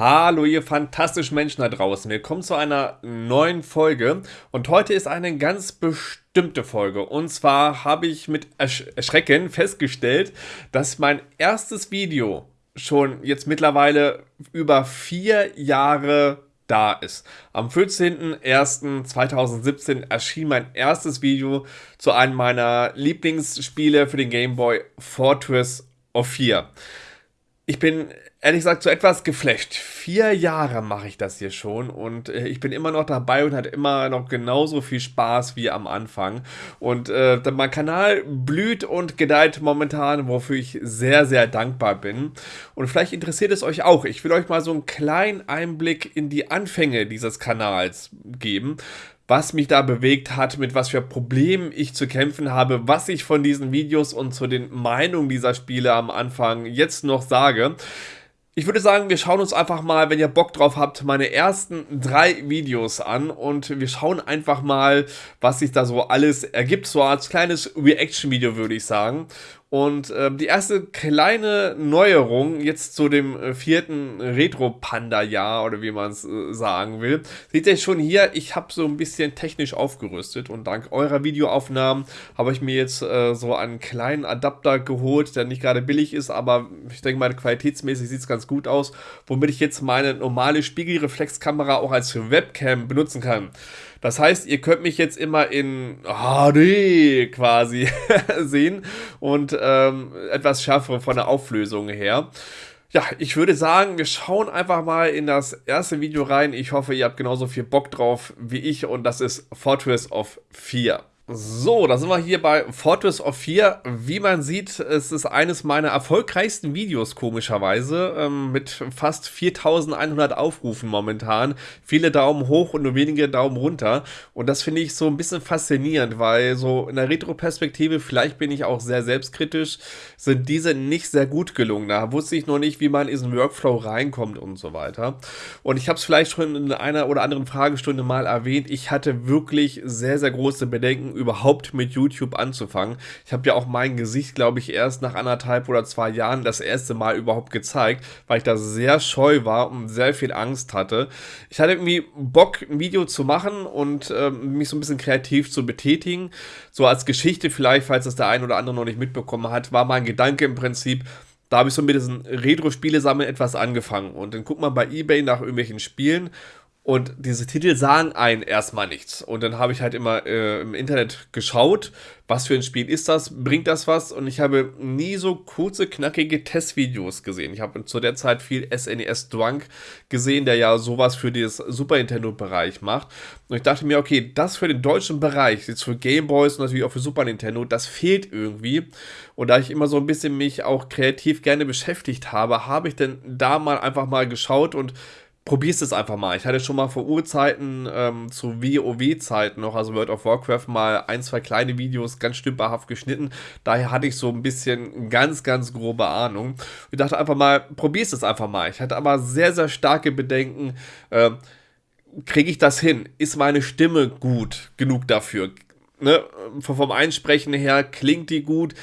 Hallo ihr fantastischen Menschen da draußen. Willkommen zu einer neuen Folge und heute ist eine ganz bestimmte Folge. Und zwar habe ich mit Ersch Erschrecken festgestellt, dass mein erstes Video schon jetzt mittlerweile über vier Jahre da ist. Am 14.01.2017 erschien mein erstes Video zu einem meiner Lieblingsspiele für den Game Boy Fortress of 4. Ich bin ehrlich gesagt so etwas geflecht. Vier Jahre mache ich das hier schon und äh, ich bin immer noch dabei und hat immer noch genauso viel Spaß wie am Anfang. Und äh, mein Kanal blüht und gedeiht momentan, wofür ich sehr, sehr dankbar bin. Und vielleicht interessiert es euch auch. Ich will euch mal so einen kleinen Einblick in die Anfänge dieses Kanals geben was mich da bewegt hat, mit was für Problemen ich zu kämpfen habe, was ich von diesen Videos und zu den Meinungen dieser Spiele am Anfang jetzt noch sage. Ich würde sagen, wir schauen uns einfach mal, wenn ihr Bock drauf habt, meine ersten drei Videos an und wir schauen einfach mal, was sich da so alles ergibt, so als kleines Reaction-Video würde ich sagen. Und äh, die erste kleine Neuerung jetzt zu dem äh, vierten Retro-Panda-Jahr oder wie man es äh, sagen will, seht ihr schon hier, ich habe so ein bisschen technisch aufgerüstet und dank eurer Videoaufnahmen habe ich mir jetzt äh, so einen kleinen Adapter geholt, der nicht gerade billig ist, aber ich denke mal qualitätsmäßig sieht es ganz gut aus, womit ich jetzt meine normale Spiegelreflexkamera auch als Webcam benutzen kann. Das heißt, ihr könnt mich jetzt immer in HD quasi sehen und ähm, etwas schärfer von der Auflösung her. Ja, ich würde sagen, wir schauen einfach mal in das erste Video rein. Ich hoffe, ihr habt genauso viel Bock drauf wie ich und das ist Fortress of 4. So, da sind wir hier bei Fortress of 4. Wie man sieht, es ist eines meiner erfolgreichsten Videos, komischerweise, ähm, mit fast 4100 Aufrufen momentan. Viele Daumen hoch und nur wenige Daumen runter. Und das finde ich so ein bisschen faszinierend, weil so in der Retro-Perspektive, vielleicht bin ich auch sehr selbstkritisch, sind diese nicht sehr gut gelungen. Da wusste ich noch nicht, wie man in diesen Workflow reinkommt und so weiter. Und ich habe es vielleicht schon in einer oder anderen Fragestunde mal erwähnt. Ich hatte wirklich sehr, sehr große Bedenken überhaupt mit YouTube anzufangen. Ich habe ja auch mein Gesicht, glaube ich, erst nach anderthalb oder zwei Jahren das erste Mal überhaupt gezeigt, weil ich da sehr scheu war und sehr viel Angst hatte. Ich hatte irgendwie Bock, ein Video zu machen und äh, mich so ein bisschen kreativ zu betätigen. So als Geschichte vielleicht, falls das der ein oder andere noch nicht mitbekommen hat, war mein Gedanke im Prinzip, da habe ich so mit diesen Retro-Spiele-Sammeln etwas angefangen. Und dann guckt man bei Ebay nach irgendwelchen Spielen und diese Titel sagen einen erstmal nichts. Und dann habe ich halt immer äh, im Internet geschaut, was für ein Spiel ist das, bringt das was? Und ich habe nie so kurze, knackige Testvideos gesehen. Ich habe zu der Zeit viel SNES e Drunk gesehen, der ja sowas für das Super Nintendo-Bereich macht. Und ich dachte mir, okay, das für den deutschen Bereich, jetzt für Gameboys und natürlich auch für Super Nintendo, das fehlt irgendwie. Und da ich immer so ein bisschen mich auch kreativ gerne beschäftigt habe, habe ich dann da mal einfach mal geschaut und probierst es einfach mal. Ich hatte schon mal vor Urzeiten ähm, zu WoW-Zeiten noch, also World of Warcraft, mal ein, zwei kleine Videos ganz stümperhaft geschnitten. Daher hatte ich so ein bisschen ganz, ganz grobe Ahnung. Ich dachte einfach mal, probierst es einfach mal. Ich hatte aber sehr, sehr starke Bedenken. Äh, Kriege ich das hin? Ist meine Stimme gut genug dafür? Ne? Vom Einsprechen her klingt die gut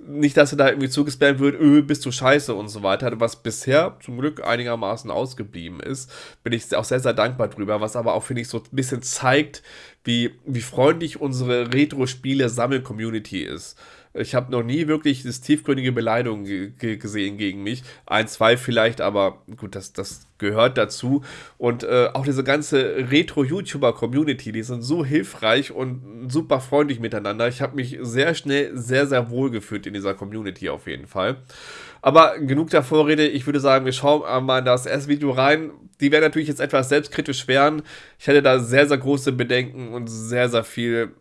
nicht, dass er da irgendwie zugespammt wird, öh, bist du scheiße und so weiter. Was bisher zum Glück einigermaßen ausgeblieben ist, bin ich auch sehr, sehr dankbar drüber. Was aber auch, finde ich, so ein bisschen zeigt, wie, wie freundlich unsere Retro-Spiele-Sammel-Community ist. Ich habe noch nie wirklich das tiefgründige Beleidigungen gesehen gegen mich. Ein, zwei vielleicht, aber gut, das, das gehört dazu. Und äh, auch diese ganze Retro-YouTuber-Community, die sind so hilfreich und super freundlich miteinander. Ich habe mich sehr schnell sehr, sehr wohl gefühlt in dieser Community auf jeden Fall. Aber genug der Vorrede. Ich würde sagen, wir schauen mal in das erste Video rein. Die werden natürlich jetzt etwas selbstkritisch werden. Ich hätte da sehr, sehr große Bedenken und sehr, sehr viel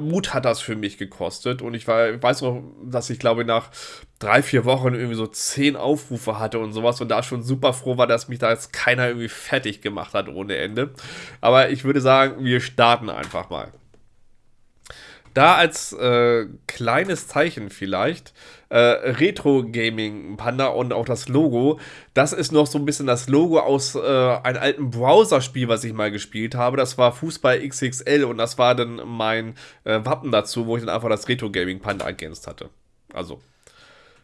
Mut hat das für mich gekostet. Und ich, war, weiß noch, dass ich glaube, nach drei, vier Wochen irgendwie so zehn Aufrufe hatte und sowas und da schon super froh war, dass mich da jetzt keiner irgendwie fertig gemacht hat ohne Ende. Aber ich würde sagen, wir starten einfach mal. Da als äh, kleines Zeichen vielleicht, äh, Retro Gaming Panda und auch das Logo, das ist noch so ein bisschen das Logo aus äh, einem alten Browser-Spiel, was ich mal gespielt habe. Das war Fußball XXL und das war dann mein äh, Wappen dazu, wo ich dann einfach das Retro Gaming Panda ergänzt hatte. Also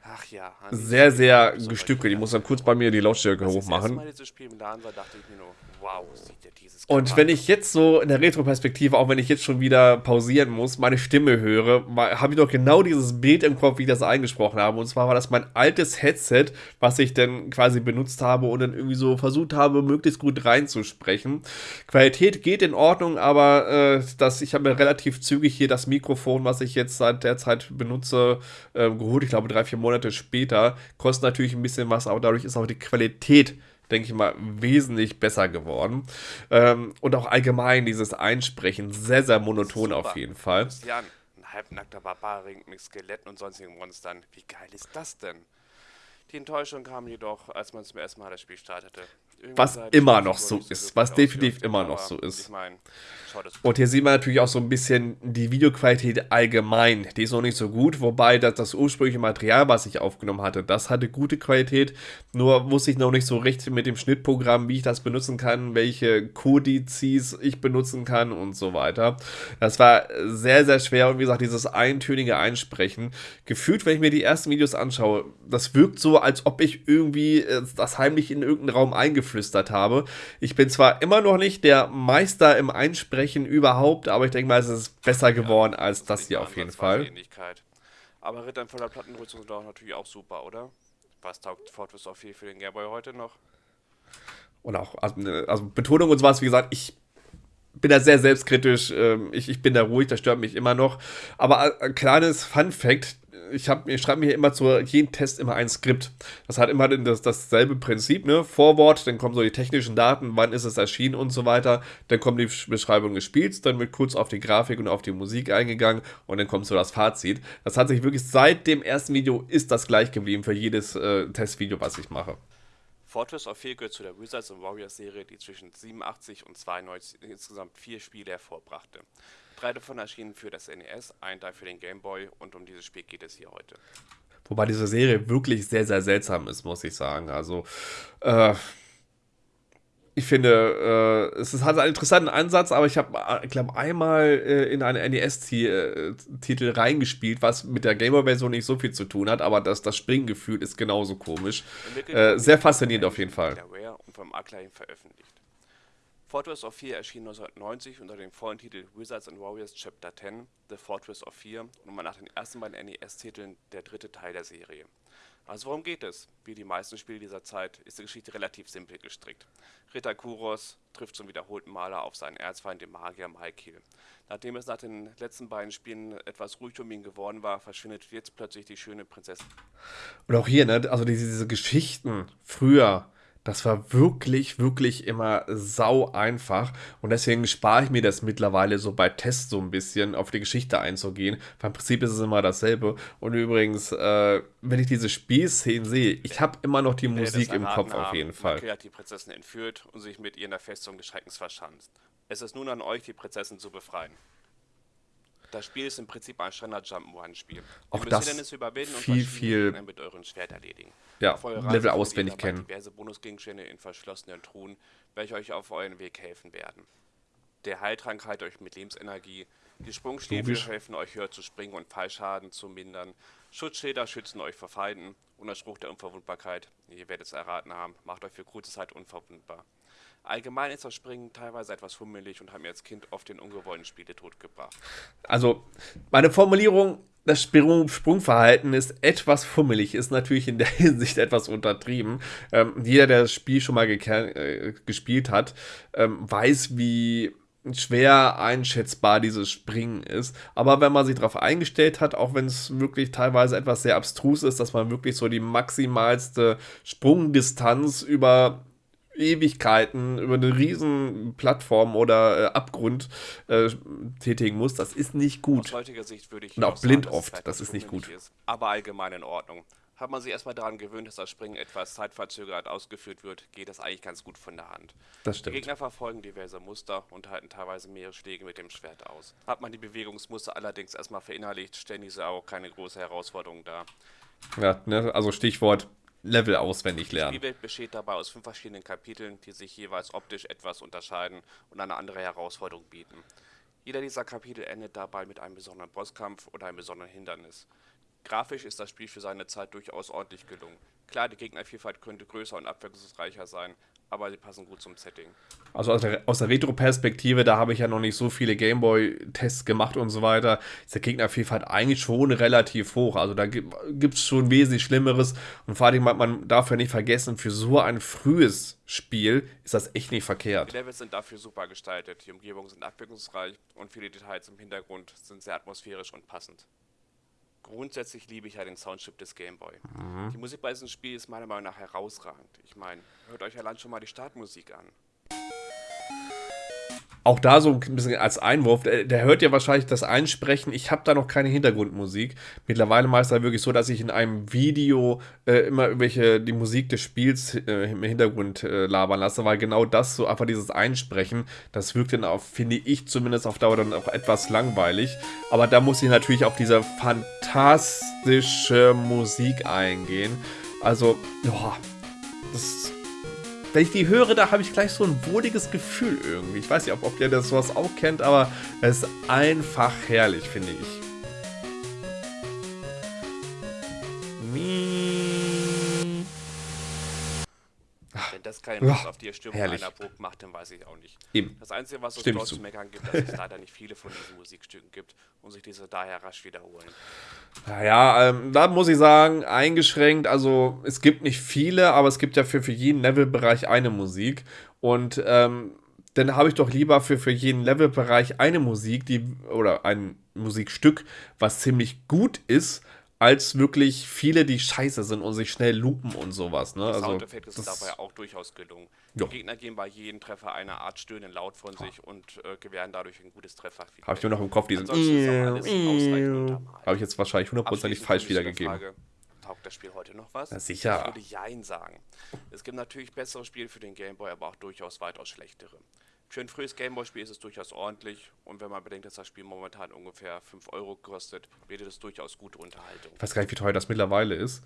Ach ja. sehr, sehr gestückelt. Ich muss dann kurz bei mir die Lautstärke hochmachen. Mal dieses Spiel im Laden war, dachte ich mir nur, wow, sieht Und wenn ich jetzt so in der Retro-Perspektive, auch wenn ich jetzt schon wieder pausieren muss, meine Stimme höre, habe ich doch genau dieses Bild im Kopf, wie ich das eingesprochen habe. Und zwar war das mein altes Headset, was ich dann quasi benutzt habe und dann irgendwie so versucht habe, möglichst gut reinzusprechen. Qualität geht in Ordnung, aber äh, das, ich habe mir relativ zügig hier das Mikrofon, was ich jetzt seit der Zeit benutze, äh, geholt. Ich glaube, drei, vier Monate später. Kostet natürlich ein bisschen was, aber dadurch ist auch die Qualität denke ich mal, wesentlich besser geworden. Ähm, und auch allgemein dieses Einsprechen, sehr, sehr monoton Super. auf jeden Fall. Christian, ein halbnackter Barbarring mit Skeletten und sonstigen Monstern. Wie geil ist das denn? Die Enttäuschung kam jedoch, als man zum ersten Mal das Spiel startete. Was immer noch so ist, was definitiv immer noch so ist. Und hier sieht man natürlich auch so ein bisschen die Videoqualität allgemein. Die ist noch nicht so gut, wobei das, das ursprüngliche Material, was ich aufgenommen hatte, das hatte gute Qualität. Nur wusste ich noch nicht so recht mit dem Schnittprogramm, wie ich das benutzen kann, welche Kodizes ich benutzen kann und so weiter. Das war sehr, sehr schwer und wie gesagt, dieses eintönige Einsprechen. Gefühlt, wenn ich mir die ersten Videos anschaue, das wirkt so, als ob ich irgendwie äh, das heimlich in irgendeinen Raum eingeflüstert habe. Ich bin zwar immer noch nicht der Meister im Einsprechen, Sprechen überhaupt, aber ich denke mal, es ist besser geworden ja, als das hier auf jeden Fall. Aber Rittern voller Plattenrüstung sind auch natürlich auch super, oder? Was taugt Fortress of 4 für den Gameboy heute noch? Und auch, also, also Betonung und sowas, wie gesagt, ich bin da sehr selbstkritisch. Ähm, ich, ich bin da ruhig, das stört mich immer noch. Aber ein äh, kleines Fun Fact: ich, ich schreibe mir immer zu jedem Test immer ein Skript. Das hat immer das, dasselbe Prinzip, ne? Vorwort, dann kommen so die technischen Daten, wann ist es erschienen und so weiter. Dann kommt die Beschreibung des Spiels, dann wird kurz auf die Grafik und auf die Musik eingegangen und dann kommt so das Fazit. Das hat sich wirklich seit dem ersten Video ist das gleich geblieben für jedes äh, Testvideo, was ich mache. Fortress of 4 gehört zu der Wizards of Warriors Serie, die zwischen 87 und 92 insgesamt vier Spiele hervorbrachte. Drei davon erschienen für das NES, ein Teil für den Game Boy und um dieses Spiel geht es hier heute. Wobei diese Serie wirklich sehr, sehr seltsam ist, muss ich sagen. Also, äh, ich finde, äh, es hat einen interessanten Ansatz, aber ich habe, ich glaube, einmal äh, in einen NES-Titel reingespielt, was mit der Gamer-Version nicht so viel zu tun hat, aber das, das Springgefühl ist genauso komisch. Äh, sehr faszinierend auf jeden Fall. Und vom Acclaim veröffentlicht. Fortress of 4 erschien 1990 unter dem vollen Titel Wizards and Warriors Chapter 10, The Fortress of 4 und war nach den ersten beiden NES-Titeln der dritte Teil der Serie. Also worum geht es? Wie die meisten Spiele dieser Zeit ist die Geschichte relativ simpel gestrickt. Ritter Kuros trifft zum wiederholten Maler auf seinen Erzfeind, den Magier Maikil. Nachdem es nach den letzten beiden Spielen etwas ruhig um ihn geworden war, verschwindet jetzt plötzlich die schöne Prinzessin. Und auch hier, ne, also diese, diese Geschichten früher, das war wirklich, wirklich immer sau einfach. Und deswegen spare ich mir das mittlerweile so bei Tests so ein bisschen, auf die Geschichte einzugehen. Weil im Prinzip ist es immer dasselbe. Und übrigens, äh, wenn ich diese Spielszenen sehe, ich habe immer noch die Wenn Musik im Kopf haben, auf jeden Fall. Makia hat die Prinzessin entführt und sich mit ihr in der Festung des Schreckens verschanzt. Es ist nun an euch, die Prinzessin zu befreien. Das Spiel ist im Prinzip ein Standard Jump'n'Run-Spiel. Auch das viel, viel mit euren Schwert erledigen. Ja, Level auswendig kennen. diverse Bonusgegenstände in verschlossenen Truhen, welche euch auf euren Weg helfen werden. Der Heiltrank heilt euch mit Lebensenergie. Die Sprungstiefel helfen euch höher zu springen und Fallschaden zu mindern. Schutzschilder schützen euch vor Feinden. Und der Spruch der Unverwundbarkeit, ihr werdet es erraten haben, macht euch für kurze Zeit unverwundbar. Allgemein ist das Springen teilweise etwas fummelig und hat mir als Kind oft den ungewollten Spieletod gebracht. Also, meine Formulierung, das Sprung Sprungverhalten ist etwas fummelig, ist natürlich in der Hinsicht etwas untertrieben. Ähm, jeder, der das Spiel schon mal äh, gespielt hat, ähm, weiß, wie schwer einschätzbar dieses Springen ist. Aber wenn man sich darauf eingestellt hat, auch wenn es wirklich teilweise etwas sehr abstrus ist, dass man wirklich so die maximalste Sprungdistanz über Ewigkeiten über eine riesen Plattform oder äh, Abgrund äh, tätigen muss, das ist nicht gut. Aus heutiger Sicht würde ich Und auch blind sagen, oft, das ist nicht gut. Ist, aber allgemein in Ordnung. Hat man sich erstmal daran gewöhnt, dass das Springen etwas zeitverzögert ausgeführt wird, geht das eigentlich ganz gut von der Hand. Das stimmt. Die Gegner verfolgen diverse Muster und halten teilweise mehrere Schläge mit dem Schwert aus. Hat man die Bewegungsmuster allerdings erstmal verinnerlicht, stellen diese auch keine große Herausforderung dar. Ja, ne, also Stichwort Level auswendig lernen. Die Spielwelt besteht dabei aus fünf verschiedenen Kapiteln, die sich jeweils optisch etwas unterscheiden und eine andere Herausforderung bieten. Jeder dieser Kapitel endet dabei mit einem besonderen Bosskampf oder einem besonderen Hindernis. Grafisch ist das Spiel für seine Zeit durchaus ordentlich gelungen. Klar, die Gegnervielfalt könnte größer und abwechslungsreicher sein, aber sie passen gut zum Setting. Also aus der, aus der Retro-Perspektive, da habe ich ja noch nicht so viele Gameboy-Tests gemacht und so weiter, ist der Gegnervielfalt eigentlich schon relativ hoch. Also da gibt es schon wesentlich Schlimmeres. Und vor allem, man darf ja nicht vergessen, für so ein frühes Spiel ist das echt nicht verkehrt. Die Levels sind dafür super gestaltet, die Umgebungen sind abwechslungsreich und viele Details im Hintergrund sind sehr atmosphärisch und passend. Grundsätzlich liebe ich ja den Soundchip des Gameboy. Mhm. Die Musik bei diesem Spiel ist meiner Meinung nach herausragend. Ich meine, hört euch allein schon mal die Startmusik an auch da so ein bisschen als Einwurf, der, der hört ja wahrscheinlich das Einsprechen. Ich habe da noch keine Hintergrundmusik. Mittlerweile mache ich es halt wirklich so, dass ich in einem Video äh, immer irgendwelche die Musik des Spiels äh, im Hintergrund äh, labern lasse, weil genau das so einfach dieses Einsprechen, das wirkt dann auch, finde ich zumindest auf Dauer dann auch etwas langweilig. Aber da muss ich natürlich auf diese fantastische Musik eingehen. Also, ja, das wenn ich die höre, da habe ich gleich so ein wohliges Gefühl irgendwie. Ich weiß nicht, ob, ob ihr das sowas auch kennt, aber es ist einfach herrlich, finde ich. Keine Lust auf die Stimmung herrlich. einer Burg macht, dann weiß ich auch nicht. Eben. Das Einzige, was es dort zu meckern gibt, dass es leider nicht viele von diesen Musikstücken gibt und sich diese daher rasch wiederholen. Naja, ähm, da muss ich sagen, eingeschränkt, also es gibt nicht viele, aber es gibt ja für, für jeden Levelbereich eine Musik und ähm, dann habe ich doch lieber für, für jeden Levelbereich eine Musik, die oder ein Musikstück, was ziemlich gut ist, als wirklich viele, die scheiße sind und sich schnell lupen und sowas. Ne? Die also, sind dabei auch durchaus gelungen. Jo. Die Gegner gehen bei jedem Treffer eine Art stöhnen laut von sich und äh, gewähren dadurch ein gutes Treffer. Habe ich nur noch im Kopf diesen. Habe ich jetzt wahrscheinlich hundertprozentig falsch wiedergegeben. Frage, taugt das Spiel heute noch was? Na sicher. Ich würde Jein sagen. Es gibt natürlich bessere Spiele für den Gameboy, aber auch durchaus weitaus schlechtere. Für ein frühes Gameboy-Spiel ist es durchaus ordentlich und wenn man bedenkt, dass das Spiel momentan ungefähr 5 Euro kostet, bietet es durchaus gute Unterhaltung. Ich weiß gar nicht, wie teuer das mittlerweile ist.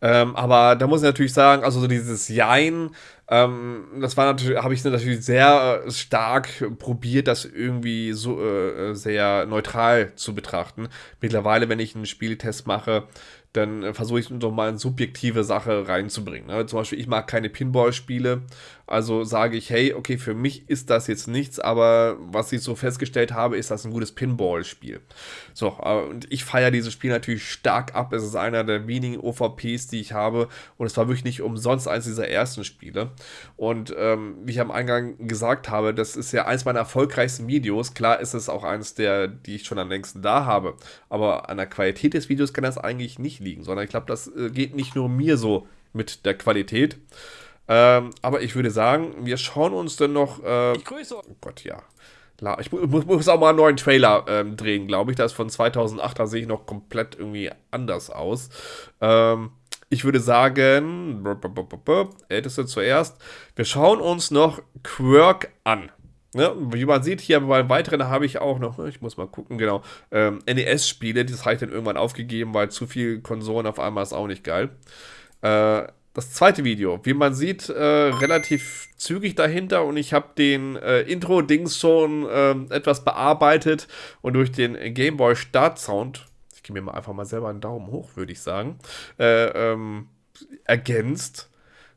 Ähm, aber da muss ich natürlich sagen, also so dieses Jein, ähm, das war natürlich, habe ich natürlich sehr stark probiert, das irgendwie so äh, sehr neutral zu betrachten. Mittlerweile, wenn ich einen Spieltest mache, dann äh, versuche ich doch mal eine subjektive Sache reinzubringen. Ne? Zum Beispiel, ich mag keine Pinball-Spiele, also sage ich, hey, okay, für mich ist das jetzt nichts, aber was ich so festgestellt habe, ist das ein gutes Pinball-Spiel. So, äh, und ich feiere dieses Spiel natürlich stark ab. Es ist einer der wenigen OVPs, die ich habe und es war wirklich nicht umsonst eines dieser ersten Spiele. Und ähm, wie ich am Eingang gesagt habe, das ist ja eins meiner erfolgreichsten Videos. Klar ist es auch eines der, die ich schon am längsten da habe, aber an der Qualität des Videos kann das eigentlich nicht liegen, sondern ich glaube, das äh, geht nicht nur mir so mit der Qualität. Ähm, aber ich würde sagen, wir schauen uns dann noch. Äh, ich grüße. Oh Gott, ja. Ich muss, muss auch mal einen neuen Trailer ähm, drehen, glaube ich. Das ist von 2008, da sehe ich noch komplett irgendwie anders aus. Ähm, ich würde sagen, älteste zuerst. Wir schauen uns noch Quirk an. Ne? Wie man sieht, hier beim weiteren habe ich auch noch, ich muss mal gucken, genau, ähm, NES-Spiele, das habe ich dann irgendwann aufgegeben, weil zu viel Konsolen auf einmal ist auch nicht geil. Äh, das zweite Video, wie man sieht, äh, relativ zügig dahinter und ich habe den äh, Intro-Dings schon äh, etwas bearbeitet und durch den Gameboy Start-Sound, ich gebe mir mal einfach mal selber einen Daumen hoch, würde ich sagen, äh, ähm, ergänzt.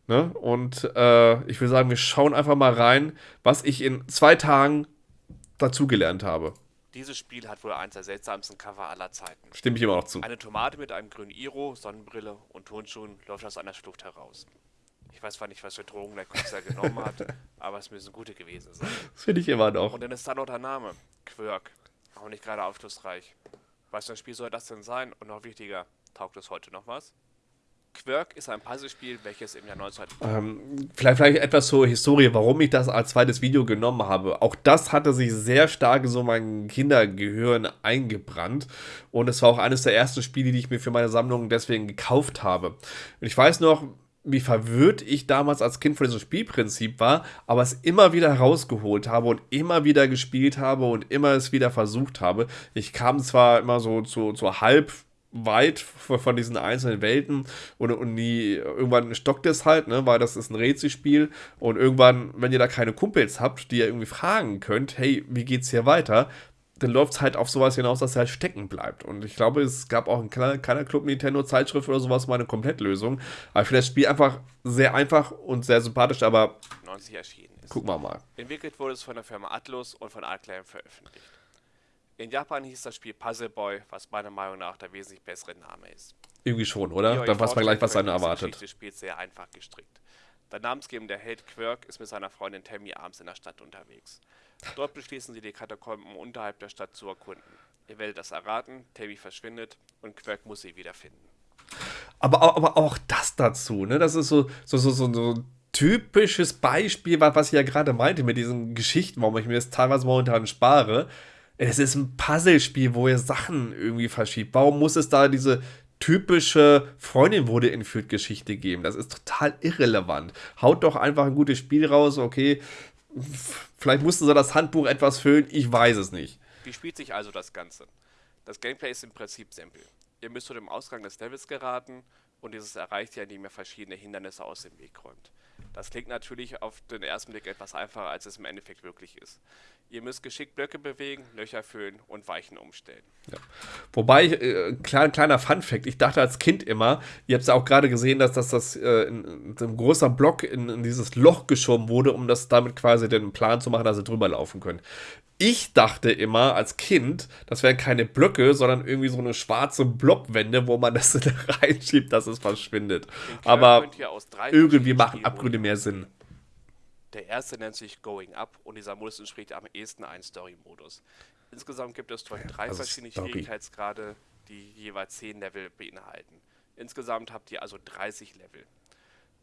Ne? Und äh, ich würde sagen, wir schauen einfach mal rein, was ich in zwei Tagen dazugelernt habe. Dieses Spiel hat wohl eins der seltsamsten Cover aller Zeiten. Stimme ich immer noch zu. Eine Tomate mit einem grünen Iro, Sonnenbrille und Turnschuhen läuft aus einer Schlucht heraus. Ich weiß zwar nicht, was für Drogen der Künstler genommen hat, aber es müssen gute gewesen sein. Das finde ich immer noch. Und dann ist da noch der Name. Quirk. Auch nicht gerade aufschlussreich. Was für ein Spiel soll das denn sein? Und noch wichtiger, taugt es heute noch was? Quirk ist ein Puzzlespiel, welches im Jahr 19... Ähm, vielleicht, vielleicht etwas zur Historie, warum ich das als zweites Video genommen habe. Auch das hatte sich sehr stark so mein Kindergehirn eingebrannt. Und es war auch eines der ersten Spiele, die ich mir für meine Sammlung deswegen gekauft habe. Und ich weiß noch, wie verwirrt ich damals als Kind von diesem Spielprinzip war, aber es immer wieder herausgeholt habe und immer wieder gespielt habe und immer es wieder versucht habe. Ich kam zwar immer so zu, zu halb weit von diesen einzelnen Welten und, und nie, irgendwann stockt es halt, ne, weil das ist ein Rätselspiel und irgendwann, wenn ihr da keine Kumpels habt, die ihr irgendwie fragen könnt, hey, wie geht's hier weiter, dann läuft es halt auf sowas hinaus, dass er halt stecken bleibt. Und ich glaube, es gab auch in keiner, keiner Club Nintendo-Zeitschrift oder sowas mal eine Komplettlösung. Aber ich finde das Spiel einfach sehr einfach und sehr sympathisch, aber 90 erschienen ist. gucken wir mal. Entwickelt wurde es von der Firma Atlus und von Artclan veröffentlicht. In Japan hieß das Spiel Puzzle Boy, was meiner Meinung nach der wesentlich bessere Name ist. Irgendwie schon, oder? Dann weiß man gleich, was einen erwartet. Des Spiels sehr einfach gestrickt. Der namensgebende Held Quirk ist mit seiner Freundin Tammy abends in der Stadt unterwegs. Dort beschließen sie, die Katakomben unterhalb der Stadt zu erkunden. Ihr werdet das erraten, Tammy verschwindet und Quirk muss sie wiederfinden. Aber, aber auch das dazu, ne? Das ist so, so, so, so, so ein typisches Beispiel, wa- was ich ja gerade meinte mit diesen Geschichten, warum ich mir das teilweise momentan spare. Es ist ein Puzzlespiel, wo ihr Sachen irgendwie verschiebt. Warum muss es da diese typische Freundin wurde entführt Geschichte geben? Das ist total irrelevant. Haut doch einfach ein gutes Spiel raus, okay. Vielleicht mussten sie das Handbuch etwas füllen, ich weiß es nicht. Wie spielt sich also das Ganze? Das Gameplay ist im Prinzip simpel. Ihr müsst zu dem Ausgang des Levels geraten und dieses erreicht ihr, indem ihr verschiedene Hindernisse aus dem Weg räumt. Das klingt natürlich auf den ersten Blick etwas einfacher, als es im Endeffekt wirklich ist. Ihr müsst geschickt Blöcke bewegen, Löcher füllen und Weichen umstellen. Wobei, äh, klein, kleiner Fun-Fact, ich dachte als Kind immer, ihr habt es ja auch gerade gesehen, dass das, das äh, in, in ein großer Block in, in dieses Loch geschoben wurde, um das damit quasi den Plan zu machen, dass sie drüber laufen können. Ich dachte immer als Kind, das wären keine Blöcke, sondern irgendwie so eine schwarze Blobwände, wo man das reinschiebt, dass es verschwindet. Aber irgendwie machen Spielmodi Abgründe mehr Sinn. Der erste nennt sich Going Up und dieser Modus entspricht am ehesten einen Story-Modus. Insgesamt gibt es drei Also verschiedene Story. Schwierigkeitsgrade, die jeweils 10 Level beinhalten. Insgesamt habt ihr also 30 Level.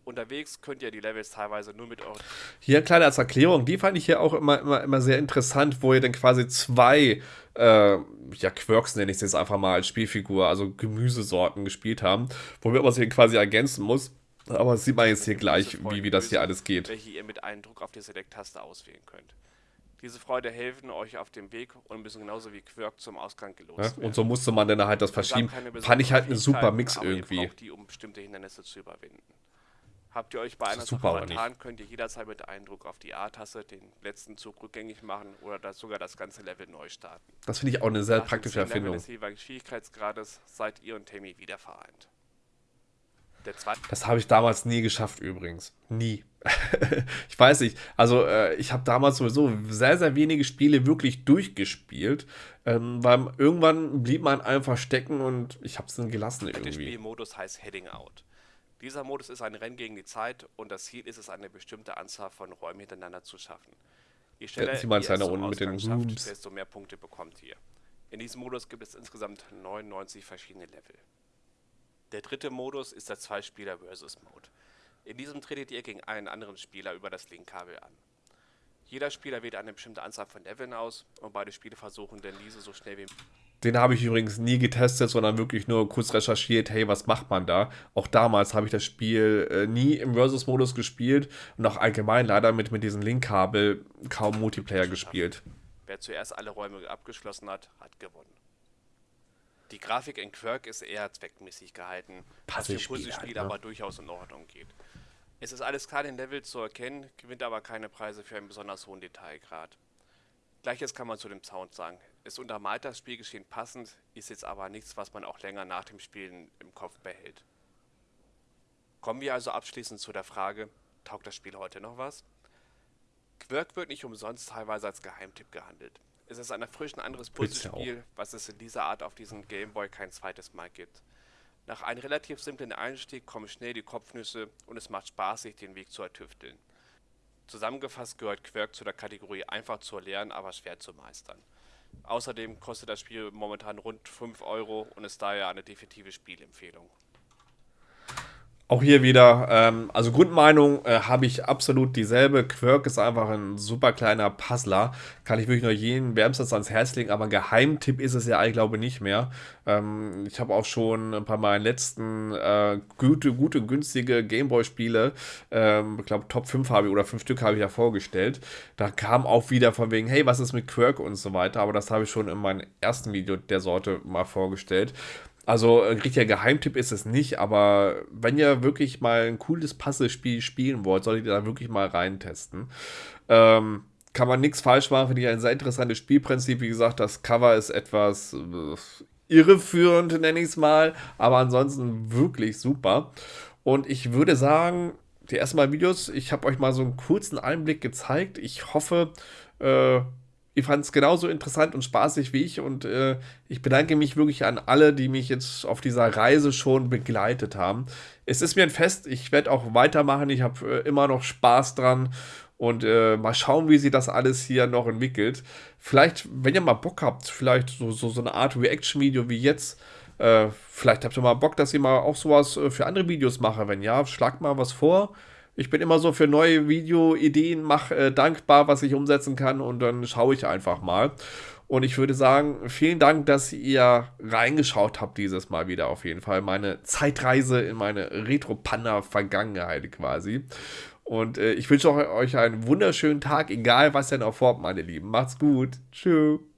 Unterwegs könnt ihr die Levels teilweise nur mit euren Hier kleine als Erklärung, die fand ich hier auch immer, immer, immer sehr interessant, wo ihr dann quasi zwei, äh, ja, Quirks nenne ich es jetzt einfach mal als Spielfigur, also Gemüsesorten gespielt haben, wo man sie quasi ergänzen muss. Aber sieht man jetzt hier gleich, wie, wie das hier alles geht. welche ihr mit einem Druck auf die Select-Taste auswählen könnt. Diese Freude helfen euch auf dem Weg und müssen genauso wie Quirk zum Ausgang Ja? gelost werden. Und so musste man dann halt das verschieben. Fand ich halt besonderen ein super Mix irgendwie. die, um bestimmte Hindernisse zu überwinden. Habt ihr euch bei einer Sache vertan, könnt ihr jederzeit mit einem Druck auf die A-Taste den letzten Zug rückgängig machen oder das sogar das ganze Level neu starten. Das finde ich auch eine sehr Nach praktische 10 Leveln Erfindung. des jeweiligen Schwierigkeitsgrades seid ihr und Tammy wieder vereint. Der Das habe ich damals nie geschafft übrigens. Nie. ich weiß nicht. Also äh, ich habe damals sowieso sehr, sehr wenige Spiele wirklich durchgespielt, ähm, weil irgendwann blieb man einfach stecken und ich habe es dann gelassen Der irgendwie. Spielmodus heißt Heading Out. Dieser Modus ist ein Rennen gegen die Zeit und das Ziel ist es, eine bestimmte Anzahl von Räumen hintereinander zu schaffen. Je schneller Sie ihr unten mit den schafft, desto mehr Punkte bekommt ihr. In diesem Modus gibt es insgesamt 99 verschiedene Level. Der dritte Modus ist der Zwei-Spieler Versus Mode. In diesem tretet ihr gegen einen anderen Spieler über das Linkkabel an. Jeder Spieler wählt eine bestimmte Anzahl von Leveln aus und beide Spiele versuchen dann diese so schnell wie Den habe ich übrigens nie getestet, sondern wirklich nur kurz recherchiert, hey, was macht man da? Auch damals habe ich das Spiel äh, nie im Versus-Modus gespielt und auch allgemein leider mit, mit diesem Linkkabel kaum Multiplayer gespielt. Wer zuerst alle Räume abgeschlossen hat, hat gewonnen. Die Grafik in Quirk ist eher zweckmäßig gehalten, was für Puzzlespiel Puzzlespiel halt, ne? aber durchaus in Ordnung geht. Es ist alles klar in Level zu erkennen, gewinnt aber keine Preise für einen besonders hohen Detailgrad. Gleiches kann man zu dem Sound sagen. Es untermalt das Spielgeschehen passend, ist jetzt aber nichts, was man auch länger nach dem Spielen im Kopf behält. Kommen wir also abschließend zu der Frage, taugt das Spiel heute noch was? Quirk wird nicht umsonst teilweise als Geheimtipp gehandelt. Es ist ein erfrischend anderes Puzzlespiel, was es in dieser Art auf diesem Gameboy kein zweites Mal gibt. Nach einem relativ simplen Einstieg kommen schnell die Kopfnüsse und es macht Spaß, sich den Weg zu ertüfteln. Zusammengefasst gehört Quirk zu der Kategorie einfach zu erlernen, aber schwer zu meistern. Außerdem kostet das Spiel momentan rund 5 Euro und ist daher eine definitive Spielempfehlung. Auch hier wieder, ähm, also Grundmeinung äh, habe ich absolut dieselbe. Quirk ist einfach ein super kleiner Puzzler. Kann ich wirklich nur jeden wärmstens ans Herz legen, aber ein Geheimtipp ist es ja, ich glaube, nicht mehr. Ähm, ich habe auch schon bei meinen letzten äh, gute, gute, günstige Gameboy-Spiele, ähm, ich glaube, Top 5 habe ich oder 5 Stück habe ich ja vorgestellt. Da kam auch wieder von wegen, hey, was ist mit Quirk und so weiter. Aber das habe ich schon in meinem ersten Video der Sorte mal vorgestellt. Also ein richtiger Geheimtipp ist es nicht, aber wenn ihr wirklich mal ein cooles Puzzlespiel spielen wollt, solltet ihr da wirklich mal reintesten. Ähm, kann man nichts falsch machen, finde ich ein sehr interessantes Spielprinzip. Wie gesagt, das Cover ist etwas äh, irreführend, nenne ich es mal, aber ansonsten wirklich super. Und ich würde sagen, die ersten Mal Videos, ich habe euch mal so einen kurzen Einblick gezeigt. Ich hoffe, äh, ihr fand es genauso interessant und spaßig wie ich und äh, ich bedanke mich wirklich an alle, die mich jetzt auf dieser Reise schon begleitet haben. Es ist mir ein Fest, ich werde auch weitermachen, ich habe äh, immer noch Spaß dran und äh, mal schauen, wie sich das alles hier noch entwickelt. Vielleicht, wenn ihr mal Bock habt, vielleicht so, so, so eine Art Reaction-Video wie jetzt. Äh, vielleicht habt ihr mal Bock, dass ich mal auch sowas äh, für andere Videos mache. Wenn ja, schlagt mal was vor. Ich bin immer so für neue Videoideen mach, äh, dankbar, was ich umsetzen kann und dann schaue ich einfach mal. Und ich würde sagen, vielen Dank, dass ihr reingeschaut habt dieses Mal wieder auf jeden Fall. Meine Zeitreise in meine Retro-Panda-Vergangenheit quasi. Und äh, ich wünsche euch einen wunderschönen Tag, egal was ihr noch vorhabt, meine Lieben. Macht's gut. Tschüss.